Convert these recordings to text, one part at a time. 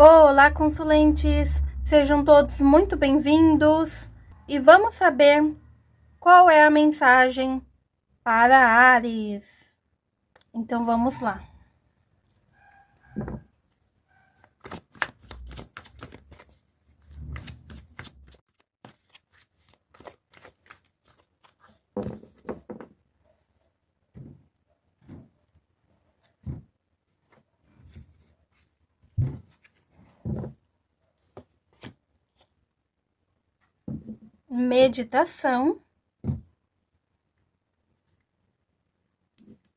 Olá, consulentes! Sejam todos muito bem-vindos e vamos saber qual é a mensagem para Ares. Então vamos lá. Meditação.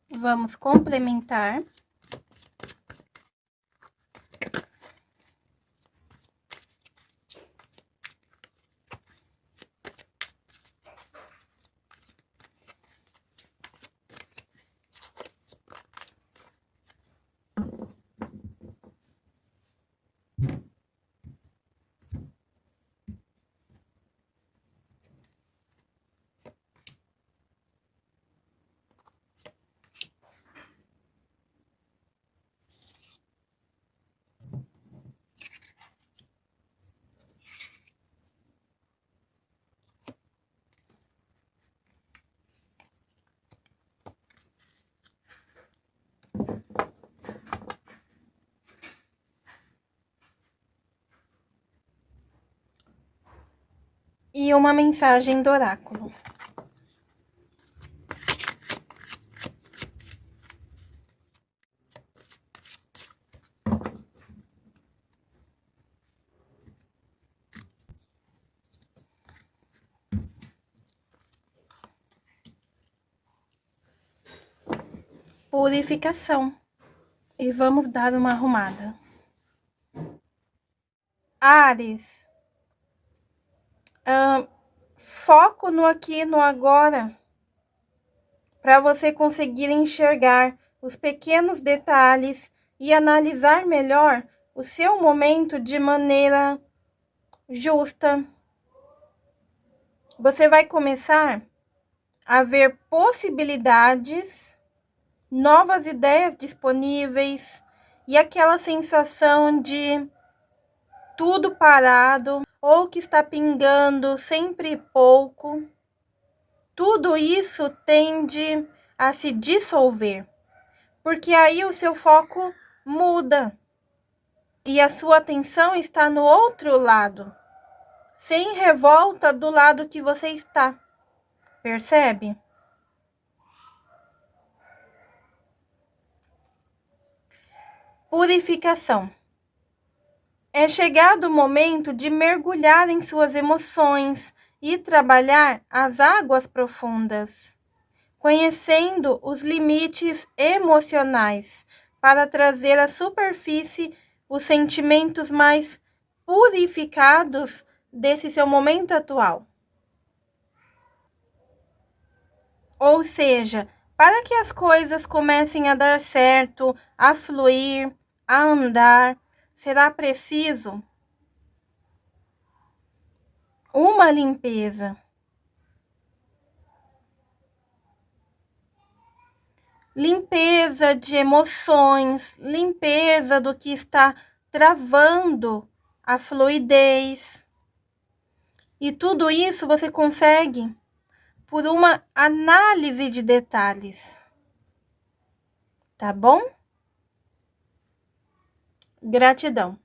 Vamos complementar. E uma mensagem do oráculo. Purificação. E vamos dar uma arrumada. Ares foco no aqui no agora, para você conseguir enxergar os pequenos detalhes e analisar melhor o seu momento de maneira justa. Você vai começar a ver possibilidades, novas ideias disponíveis e aquela sensação de tudo parado ou que está pingando sempre pouco, tudo isso tende a se dissolver, porque aí o seu foco muda e a sua atenção está no outro lado, sem revolta do lado que você está. Percebe? Purificação. É chegado o momento de mergulhar em suas emoções e trabalhar as águas profundas, conhecendo os limites emocionais para trazer à superfície os sentimentos mais purificados desse seu momento atual. Ou seja, para que as coisas comecem a dar certo, a fluir, a andar, será preciso uma limpeza. Limpeza de emoções, limpeza do que está travando a fluidez. E tudo isso você consegue por uma análise de detalhes. Tá bom? Gratidão.